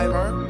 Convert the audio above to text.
Tyler.